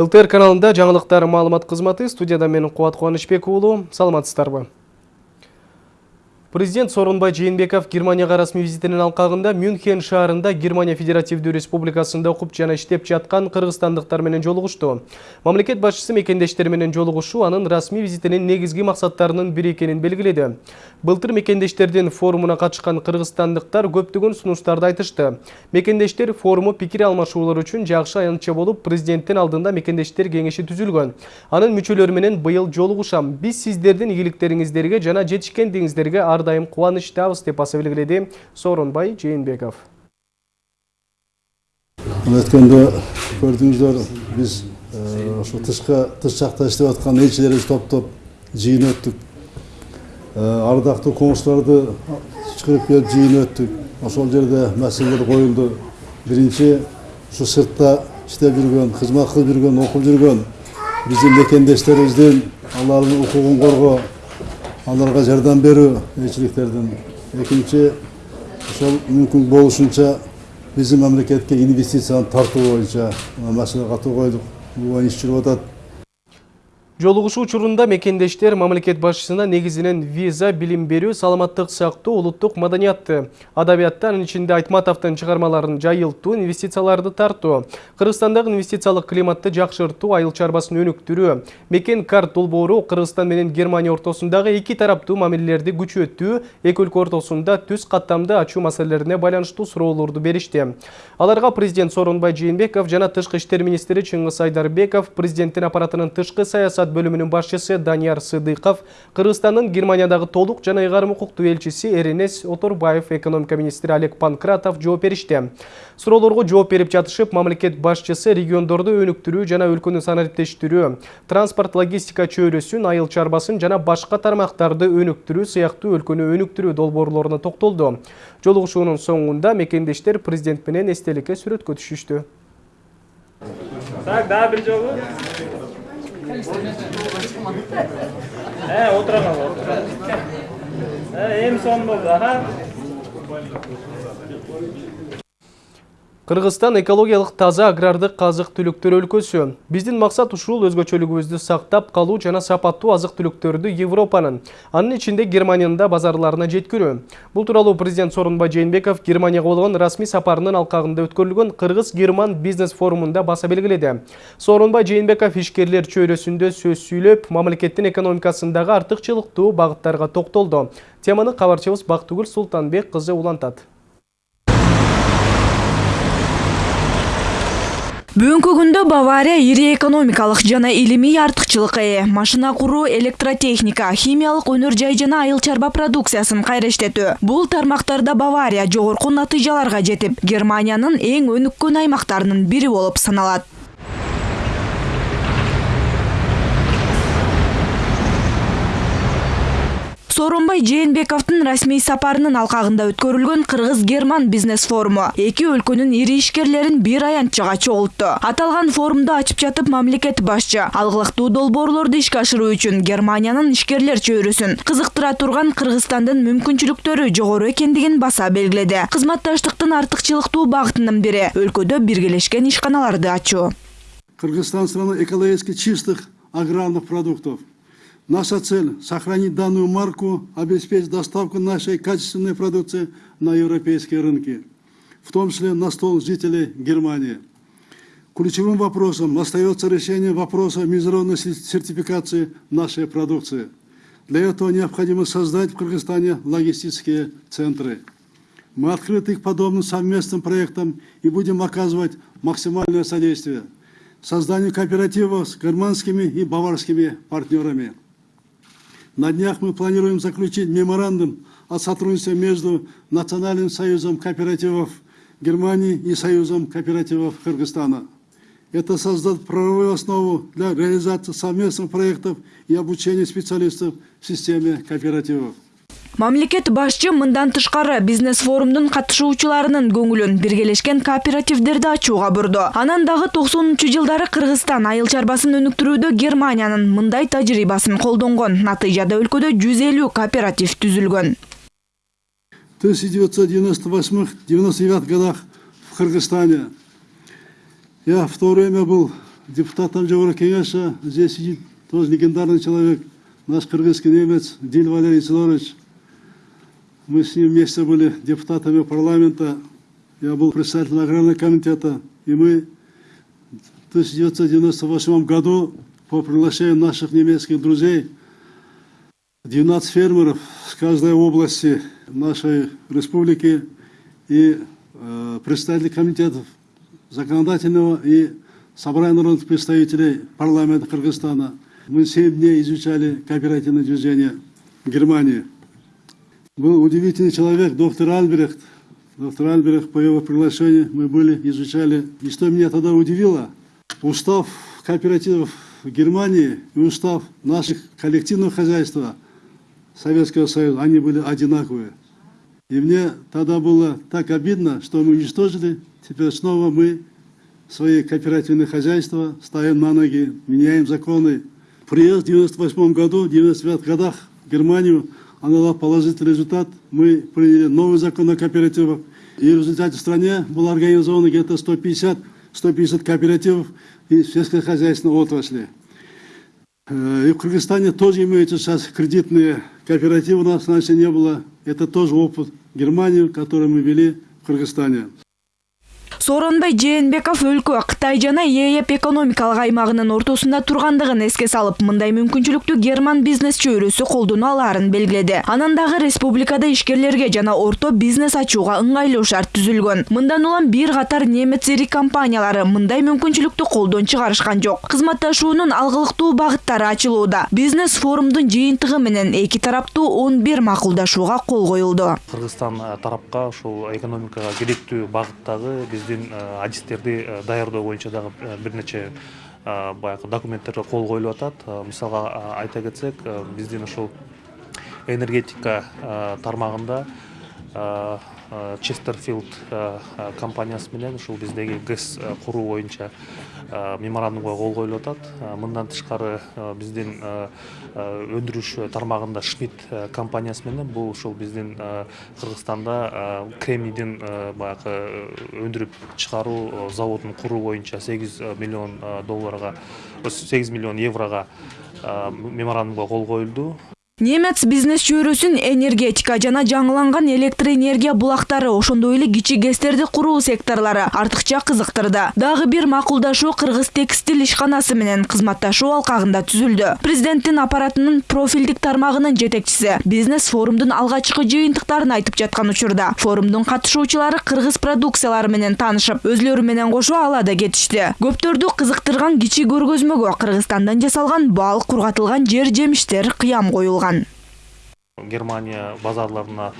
ЛТР каналында жаңылыктар маалымат кызматы студияда мен Куат Кубанычбек уулу. Саламатсыздарбы? Президент Сорунбай Жээнбеков Германияга расмий визитинин алкагында Мюнхен шаарында Германия Федеративдүү Республикасында окуп жана иштеп жаткан кыргызстандыктар менен жолугушту. Мамлекет башчысы мекендештери менен жолугушуу анын расмий визитинин негизги максаттарынын бири экенин белгиледи. Былтыр мекендештердин форумуна катышкан кыргызстандыктар көптөгөн сунуштарды айтышты. Мекендештер форуму пикир алмашуулар үчүн жакшы аянтча болуп, президенттин алдында мекендештер кеңеши түзүлгөн. Анын мүчөлөрү менен быйыл жолугушам. Биз сиздердин ийгиликтериңиздерге жана жетишкендигиңиздерге дайым кубанычтабыз деп баса белгиледи Сооронбай Жээнбеков. өткөндө көрдүңүздөр биз ошо тышка тыш жакта иштеп аткан элчилерибизди топтоп жыйын өттүк ардактуу коңшуларды чакырып келип жыйын өттүк ошол жерде маселелер коюлду биринчи ушу сыртта иштеп жүргөн кызмат кылып жүргөн окуп жүргөн биздин мекендештерибиздин алардын укугун коргоо аларга жардам берүү элчиликтердин экинчи ошол мүмкүн болушунча биздин мамлекетке инвестицияны тартуу боюнча маселе катуу койдук бул иш жүрүп Жолугушуу учурунда мекендештер мамлекет башчысына негизинен виза, билим берүү, саламаттык сактоо, улуттук маданиятты, адабиятты, анын ичинде Айтматовдун чыгармаларын жайылтуу, инвестицияларды тартуу, Кыргызстандагы инвестициялык климатты жакшыртуу, айыл чарбасын өнүктүрүү, мекен карт долбоору Кыргызстан менен Германия ортосундагы эки тараптуу мамилелерди күчөтүү, эки өлкө ортосунда түз каттамды ачуу маселелерине байланыштуу суроолорду беришти. Аларга президент Сооронбай Жээнбеков жана тышкы иштер министри Чыңгыз Айдарбеков президенттин аппаратынын тышкы саясат бөлүмүнүн башчысы Данияр Сыдыков, Кыргызстандын Германиядагы толук жана ыйгарым укуктуу элчиси Эренес Оторбаев, экономика министри Олег Панкратов жооп беришти. Суроолорго жооп берип жатышып, мамлекет башчысы региондорду өнүктүрүү жана өлкөнү санариптештирүү, транспорт логистика чөйрөсүн, айыл чарбасын жана башка тармактарды өнүктүрүү сыяктуу өлкөнү өнүктүрүү долбоорлоруна токтолду. Жолугушуунун соңунда мекендештер президент менен эстеликке сүрөткө. Так, да, бир жолу. ha o'tiraman o'tiraman ha endi сон bo'ldi aha Кыргызстан экологиялык таза агрардык азык түлүктөр өлкөсү. Биздин максат ушул өзгөчөлүгүбүздү сактап калуу жана сапаттуу азык түлүктөрдү Европанын, анын ичинде Германиянын да базарларына жеткирүү. Бул тууралуу президент Сооронбай Жээнбеков Германияга болгон расмий сапарынын алкагында өткөрүлгөн Кыргыз-Герман бизнес форумунда баса белгиледи. Сооронбай Жээнбеков ишкерлер чөйрөсүндө сөз сүйлөп, мамлекеттин экономикасындагы артыкчылыктуу багыттарга токтолду. Теманы кабарчыбыз Бактыгүл Султанбек кызы улантат. Бүгүнкү күндө бавария ири экономикалык жана илимий артыкчылыкка ээ. Машина куруу электротехника химиялык өнөр жай жана айыл чарба продукциясын кайра иштетүү. Бул тармактарда бавария жогорку натыйжаларга жетип германиянын эң өнүккөн аймактарынын бири болуп саналат сооронбай жээнбековдун расмий сапарынын алкагында өткөрүлгөн кыргыз герман бизнес форуму. Эки өлкөнүн ири ишкерлерин бир аянтчага чогултту аталган форумду ачып жатып мамлекет башчы алгылыктуу долбоорлорду ишке ашыруу үчүн германиянын ишкерлер чөйрөсүн кызыктыра турган кыргызстандын мүмкүнчүлүктөрү жогору экендигин баса белгиледи. Кызматташтыктын артыкчылыктуу багытынын бири өлкөдө биргелешкен ишканаларды ачуу. Кыргызстан страна экологически чистых аграрных продуктов Наша цель – сохранить данную марку, обеспечить доставку нашей качественной продукции на европейские рынки, в том числе на стол жителей Германии. Ключевым вопросом остается решение вопроса международной сертификации нашей продукции. Для этого необходимо создать в Кыргызстане логистические центры. Мы открыты к подобным совместным проектам и будем оказывать максимальное содействие созданию кооперативов с германскими и баварскими партнерами. На днях мы планируем заключить меморандум о сотрудничестве между Национальным союзом кооперативов Германии и Союзом кооперативов Кыргызстана. Это создаст правовую основу для реализации совместных проектов и обучения специалистов в системе кооперативов. Мамлекет башчы мындан тышкары бизнес форумдун катышуучуларынын көңүлүн биргелешкен кооперативдерди ачууга бурду анан дагы токсонунчу жылдары кыргызстан айыл чарбасын өнүктүрүүдө германиянын мындай тажрыйбасын колдонгон натыйжада өлкөдө жүз элүү кооператив түзүлгөн в 1998-99 годах в Кыргызстане. Я в то время был депутатом. Здесь сидит тоже легендарный человек, наш кыргызский немец Диль Валерий Сидорович. Мы с ним вместе были депутатами парламента. Я был председателем аграрного комитета. И мы в 1998 году по приглашению наших немецких друзей 12 фермеров с каждой области нашей республики и э, представители комитетов законодательного и собрания народных представителей парламента Кыргызстана. Мы 7 дней изучали кооперативное движение Германии. Был удивительный человек, доктор Альбрехт. Доктор Альбрехт, по его приглашению мы были, изучали. И что меня тогда удивило, устав кооперативов в Германии и устав наших коллективного хозяйства Советского Союза, они были одинаковые. И мне тогда было так обидно, что мы уничтожили, теперь снова мы свои кооперативные хозяйства ставим на ноги, меняем законы. Приезд в 98 году, в 99 годах в Германию, она дала положительный результат. Мы приняли новый закон о кооперативах. И в результате в стране было организовано где-то 150, 150 кооперативов и сельскохозяйственной отрасли. Э, И в Кыргызстане тоже имеются сейчас кредитные кооперативы, у нас раньше не было. Это тоже опыт Германии, который мы вели в Кыргызстане. Сооронбай жээнбеков өлкө кытай жана ээп экономикалык аймагынын ортосунда тургандыгын эске салып мындай мүмкүнчүлүктү герман бизнес чөйрөсү колдоно алаарын белгиледи. Анан дагы республикада ишкерлерге жана орто бизнес ачууга ыңгайлуу шарт түзүлгөн. Мындан улам бир катар немец ири компаниялары мындай мүмкүнчүлүктү колдон чыгарышкан жок. Кызматташуунун алгылыктуу багыттары ачылууда. Бизнес форумдун жыйынтыгы менен эки тараптуу он бир макулдашууга кол коюлду. Кыргызстан э, тарапка ушул экономикага керектүү багыттагы биздин э, адистерди э, даярдоо боюнча дагы э, бир нече баягы документтерге кол коюлуп атат. Мисалга айта кетсек биздин ушул энергетика тармагында честерфилд э, э, компаниясы менен ушул биздеги гэс э, куруу боюнча э, меморандумга кол коюлуп атат. Э, мындан тышкары э, биздин э, э, өндүрүш тармагында шмидт э, компаниясы менен бул ушул биздин э, кыргызстанда э, кремнийдин э, баягы э, өндүрүп чыгаруу э, заводун куруу боюнча сегиз э, миллион э, долларга сегиз миллион еврого э, меморандумга кол коюлду немец бизнес чөйрөсүн энергетика жана жаңыланган электр энергия булактары ошондой эле кичи гэстерди куруу секторлору артыкча кызыктырды. Дагы бир макулдашуу кыргыз текстиль ишканасы менен кызматташуу алкагында түзүлдү. Президенттин аппаратынын профилдик тармагынын жетекчиси бизнес форумдун алгачкы жыйынтыктарын айтып жаткан учурда форумдун катышуучулары кыргыз продукциялары менен таанышып өзлөрү менен кошо ала да кетишти. Көптөрдү кызыктырган кичи көргөзмөгө кыргызстандан жасалган бал кургатылган жер жемиштер кыям коюлган. Германия базарларына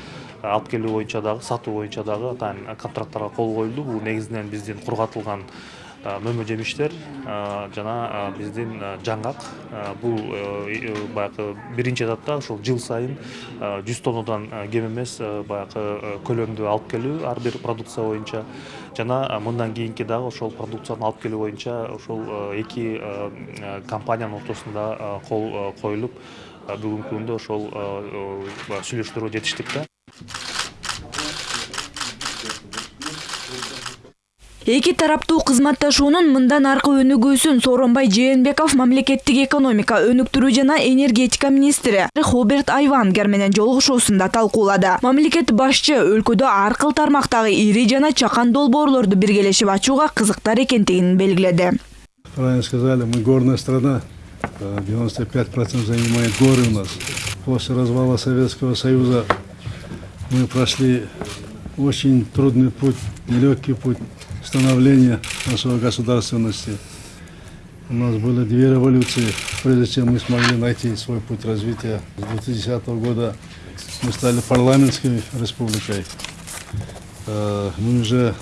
алып келүү боюнча дагы сатуу боюнча дагы атайын контракттарга кол коюлду. Бул негизинен биздин кургатылган мөмө жемиштер жана биздин жаңгак. Бул э, э, баягы биринчи этапта ушул жыл сайын жүз тоннадан кем эмес баягы э, көлөмдү алып келүү ар бир продукция боюнча. Жана мындан кийинки дагы ошол продукцияны алып келүү боюнча ушул э, эки компаниянын ортосунда кол коюлуп бүгүнкү күндө ошол баягы сүйлөшүүлөргө жетиштик да эки тараптуу кызматташуунун мындан аркы өнүгүүсүн сооронбай жээнбеков мамлекеттик экономика өнүктүрүү жана энергетика министри хоберт айвангер менен жолугушуусунда талкуулады мамлекет башчы өлкөдө ар кыл тармактагы ири жана чакан долбоорлорду биргелешип ачууга кызыктар экендигин белгиледи Правильно сказали, мы горная страна. Э, 95% занимает горы у нас. После развала Советского Союза мы прошли очень трудный путь, нелегкий путь становления нашей государственности. У нас были две революции, прежде чем мы смогли найти свой путь развития. С 2010 года мы стали парламентской республикой. Э, Мы уже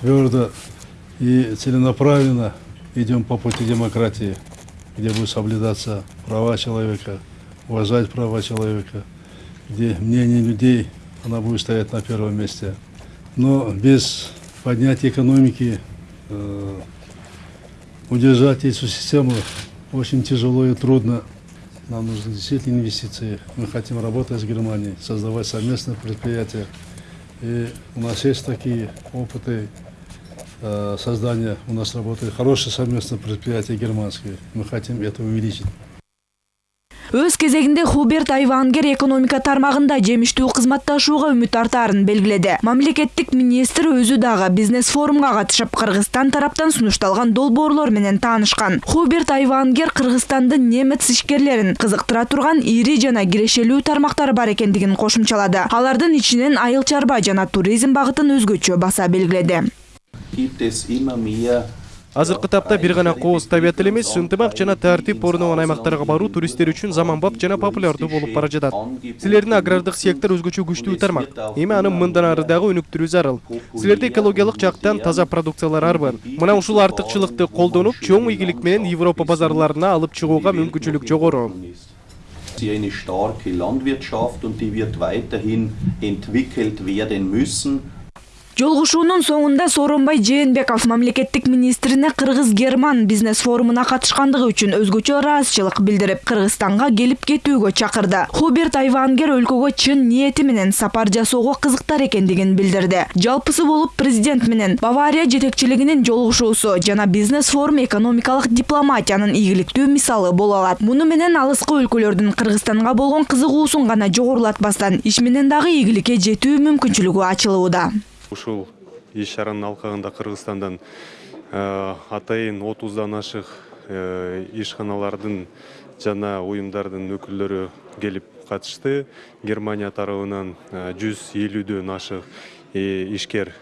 твердо и целенаправленно идем по пути демократии, где будут соблюдаться права человека, уважать права человека, где мнение людей, она будет стоять на первом месте. Но без поднятия экономики э, удержать эту систему очень тяжело и трудно. Нам нужны действительно инвестиции. Мы хотим работать с Германией, создавать совместные предприятия. И у нас есть такие опыты создания у нас работает хорошее совместное предприятие германское. Мы хотим это увеличить. өз кезегинде хуберт айвангер экономика тармагында жемиштүү кызматташууга үмүт артаарын белгиледи мамлекеттик министр өзү дагы бизнес форумга катышып кыргызстан тараптан сунушталган долбоорлор менен таанышкан хуберт айвангер кыргызстандын немец ишкерлерин кызыктыра турган ири жана кирешелүү тармактары бар экендигин кошумчалады алардын ичинен айыл чарба жана туризм багытын өзгөчө баса белгиледи азыркы тапта бир гана кооз табият эле эмес ынтымак жана тартип орногон аймактарга баруу туристтер үчүн заманбап жана популярдуу болуп бара жатат. Силердин агрардык сектор өзгөчө күчтүү тармак. Эми аны мындан ары дагы өнүктүрүү зарыл. Силерде экологиялык жактан таза продукциялар арбы мына ушул артыкчылыкты колдонуп чоң ийгилик менен европа базарларына алып чыгууга мүмкүнчүлүк жогору. Sie eine starke Landwirtschaft und die wird weiterhin entwickelt werden müssen. Жолугушуунун соңунда сооронбай жээнбеков мамлекеттик министрине кыргыз герман бизнес форумуна катышкандыгы үчүн өзгөчө ыраазычылык билдирип кыргызстанга келип кетүүгө чакырды. Хуберт айвангер өлкөгө чын ниети менен сапар жасоого кызыктар экендигин билдирди. Жалпысы болуп президент менен бавария жетекчилигинин жолугушуусу жана бизнес форум экономикалык дипломатиянын ийгиликтүү мисалы боло алат. Муну менен алыскы өлкөлөрдүн кыргызстанга болгон кызыгуусун гана жогорулатпастан иш менен дагы ийгиликке жетүү мүмкүнчүлүгү ачылууда ушул иш чаранын алкагында кыргызстандан э, атайын отуздан ашык э, ишканалардын жана уюмдардын өкүлдөрү келип катышты. Германия тарабынан э, жүз элүүдөн ашык ишкер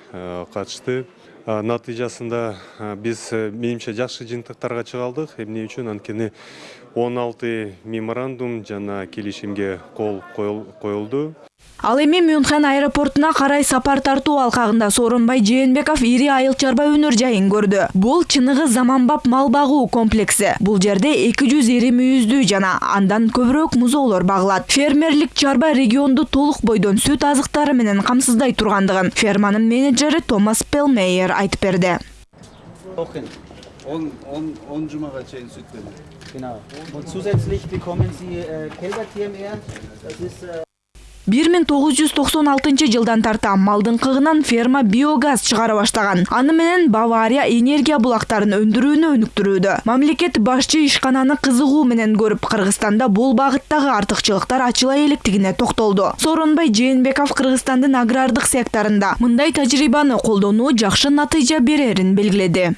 катышты. Натыйжасында биз менимче жакшы жыйынтыктарга чыга алдык. Эмне үчүн? Анткени он алты меморандум жана келишимге кол коюлду ал эми мюнхен аэропортуна карай сапар тартуу алкагында сооронбай жээнбеков ири айыл чарба өнөр жайын көрдү бул чыныгы заманбап мал багуу комплекси бул жерде эки жүз ири мүйүздүү жана андан көбүрөөк музоолор багылат фермерлик чарба регионду толук бойдон сүт азыктары менен камсыздай тургандыгын ферманын менеджери томас пелмейер айтып берди. Он, жумага чейин сүт берди. Genau. Und zusätzlich bekommen Sie Kälbertiermeer. Das ist äh, 1996 жылдан тарта малдын кыгынан ферма биогаз чыгара баштаган аны менен бавария энергия булактарын өндүрүүнү өнүктүрүүдө мамлекет башчы ишкананы кызыгуу менен көрүп кыргызстанда бул багыттагы артыкчылыктар ачыла электигине токтолду сооронбай жээнбеков кыргызстандын агрардык секторунда мындай тажрыйбаны колдонуу жакшы натыйжа берерин белгиледи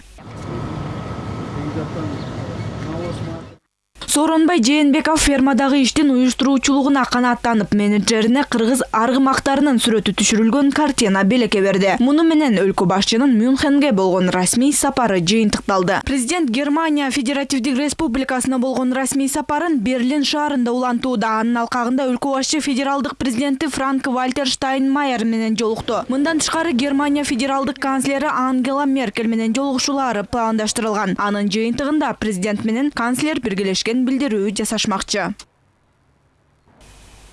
сооронбай жээнбеков фермадагы иштин уюштуруучулугуна канааттанып менеджерине кыргыз аргымактарынын сүрөтү түшүрүлгөн картина белекке берди муну менен өлкө башчынын мюнхенге болгон расмий сапары жыйынтыкталды. Президент германия федеративдик республикасына болгон расмий сапарын берлин шаарында улантууда анын алкагында өлкө башчы федералдык президенти франк вальтер штайнмайер менен жолукту. Мындан тышкары германия федералдык канцлери ангела меркель менен жолугушуулары пландаштырылган. Анын жыйынтыгында президент менен канцлер биргелешкен. Билдирүү жасашмакчы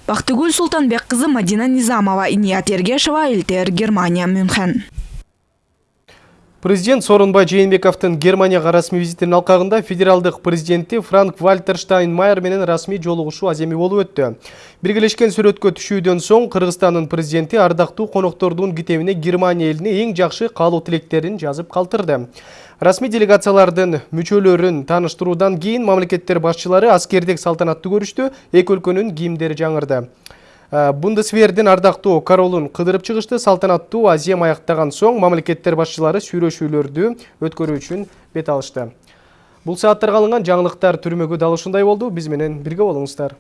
бактыгүл султанбек кызы мадина низамова иният ергешова элтер германия мюнхен Президент Сооронбай Жээнбековдун Германияга расмий визитинин алкагында федералдык президенти Франк Вальтер Штайнмайер менен расмий жолугушуу аземи болуп өттү. Биргелешкен сүрөткө түшүүдөн соң Кыргызстандын президенти ардактуу коноктордун китебине Германия элине эң жакшы каалоо тилектерин жазып калтырды. Расмий делегациялардын мүчөлөрүн тааныштыруудан кийин мамлекеттер башчылары аскердик салтанаттуу көрүштү, эки өлкөнүн кийимдери жаңырды. Бундесвердин ардактуу королун кыдырып чыгышты салтанаттуу азем аяктаган соң мамлекеттер башчылары сүйлөшүүлөрдү өткөрүү үчүн бет алышты. Сааттарга алынган жаңылыктар түрмөгү дал ушундай болду. Биз менен бирге болуңуздар.